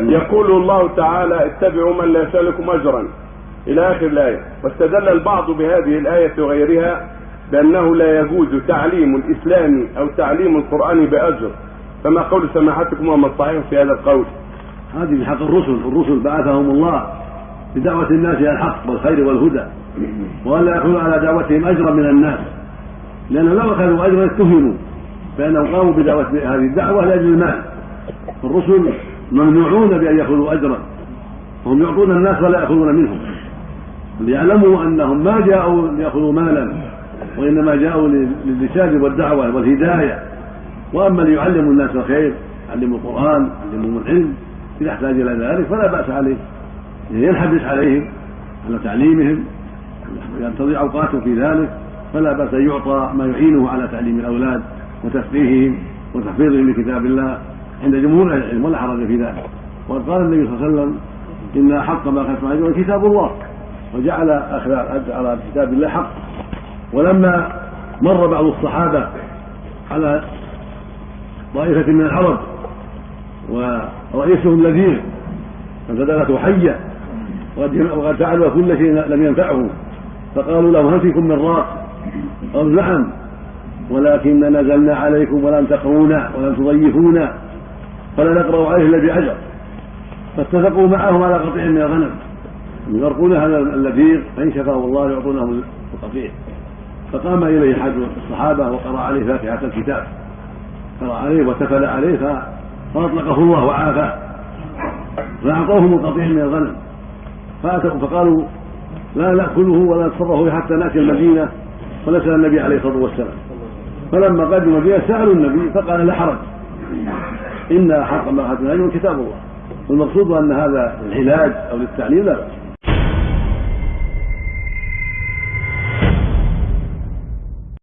يقول الله تعالى اتبعوا من لا يسألكم أجرا. إلى آخر الآية. واستدل البعض بهذه الآية وغيرها بأنه لا يجوز تعليم الإسلام أو تعليم القرآن بأجر. فما قول سماحتكم وما الصحيح في هذا القول؟ هذه من حق الرسل. الرسل بعثهم الله بدعوة الناس إلى الحق والخير والهدى وألا يأخذوا على دعوتهم أجرا من الناس. لأنهم لو أخذوا أجرا اتهموا فإنهم قاموا بدعوة هذه الدعوة لأجل المال. الرسل ممنوعون بأن يأخذوا أجرا. وهم يعطون الناس ولا يأخذون منهم. ليعلموا أنهم ما جاءوا ليأخذوا مالا وإنما جاءوا للرسالة والدعوة والهداية. وأما ليعلموا الناس الخير يعلموا القرآن يعلمهم العلم إذا احتاج إلى ذلك فلا بأس عليه ينحبس عليهم على تعليمهم ينتظر أوقاته في ذلك فلا بأس أن يعطى ما يعينه على تعليم الأولاد وتفقيههم وتحفيظهم لكتاب الله. عند جمهور أهل العلم ولا حرج في ذلك. وقد قال النبي صلى الله عليه وسلم إن احق ما اخذت عليه كتاب الله. وجعل أخذ على كتاب الله حق. ولما مر بعض الصحابة على طائفة من العرب ورئيسهم لذيذ فزدلته حية وقد فعلوا كل شيء لم ينفعه. فقالوا له هل فيكم من راق؟ قالوا نعم. ولكن نزلنا عليكم ولم تقرونا ولم تضيفونا. فلا نقرأ عليه إلا بأجر فاتفقوا معه على قطيع من الغنم. يغرقون هذا اللذيذ فإن شفاه الله يعطونه القطيع فقام إليه أحد الصحابة وقرأ عليه فاتحة الكتاب. قرأ عليه وتفل عليه فأطلقه الله وعافاه. فأعطوهم القطيع من الغنم. فأتوا فقالوا لا نأكله ولا نتصرفه حتى نأتي المدينة. ونسأل النبي عليه الصلاة والسلام. فلما قدموا المدينة سألوا النبي فقال لا حرج. إن حق ما أخذنا كتاب الله. والمقصود أن هذا العلاج أو للتعليم لا بأس.